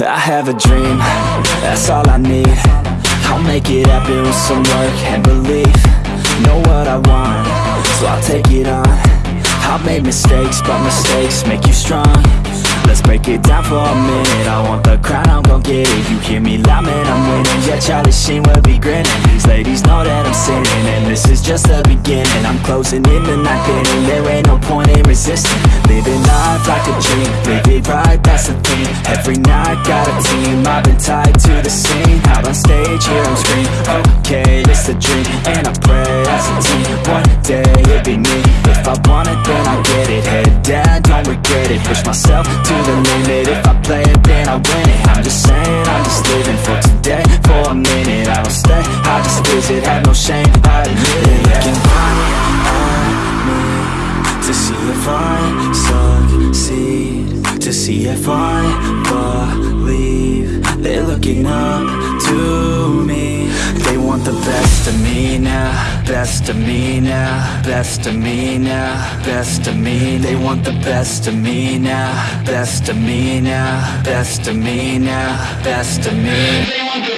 I have a dream, that's all I need. I'll make it happen with some work and belief. Know what I want, so I'll take it on. I've made mistakes, but mistakes make you strong. Let's break it down for a minute. I want the crown, I'm gon' get it. You hear me loud, man, I'm winning. Yeah, Charlie Sheen will be grinning. These ladies know that I'm sinning And this is just the beginning. I'm closing in the night inning There ain't no point in resisting Every night, got a team. I've been tied to the scene. Out on stage, hear them scream. Okay, it's a dream. And I pray as a team One day, it'll be me. If I want it, then I get it. Head down, don't regret it. Push myself to the limit. If I play it, then I win it. I'm just saying, I'm just living for see if I succeed. To see if I believe They're looking up to me. They want the best of me now Best of me now Best of me now Best of me. They want the best of me now Best of me now Best of me now Best of me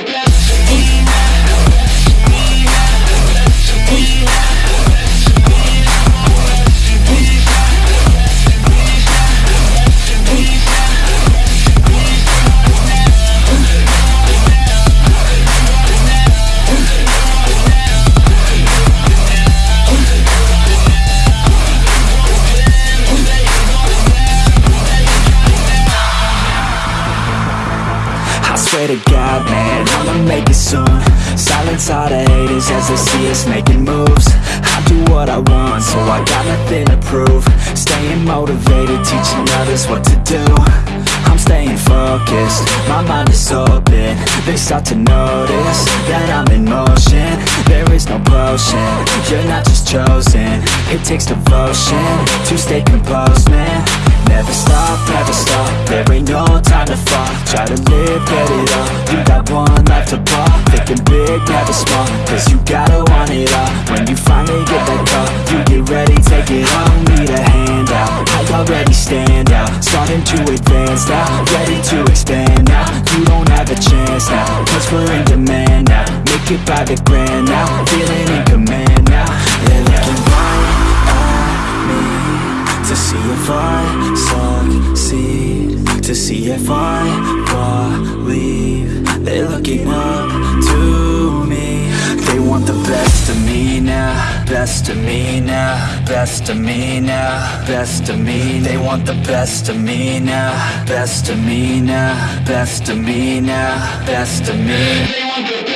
swear to God, man, I'ma make it soon. Silence all the haters as they see us making moves. I do what I want, so I got nothing to prove. Staying motivated, teaching others what to do. I'm staying focused, my mind is open. They start to notice that I'm in motion. There is no potion, you're not just chosen. It takes devotion to stay composed, man. Never stop, never stop, there ain't no Try to live, get it all, you got one life to ball Thinking big, never small, cause you gotta want it all. When you finally get that call, you get ready, take it on Need a hand out, I already stand out. Starting to advance now, ready to expand now. You don't have a chance now, cause we're in demand now. Make it by the grand now, feeling in command now. They're looking right at me to see if I succeed To see if I believe. They're looking up to me. They want the best of me now Best of me now Best of me now Best of me. They want the best of me now Best of me now Best of me now Best of me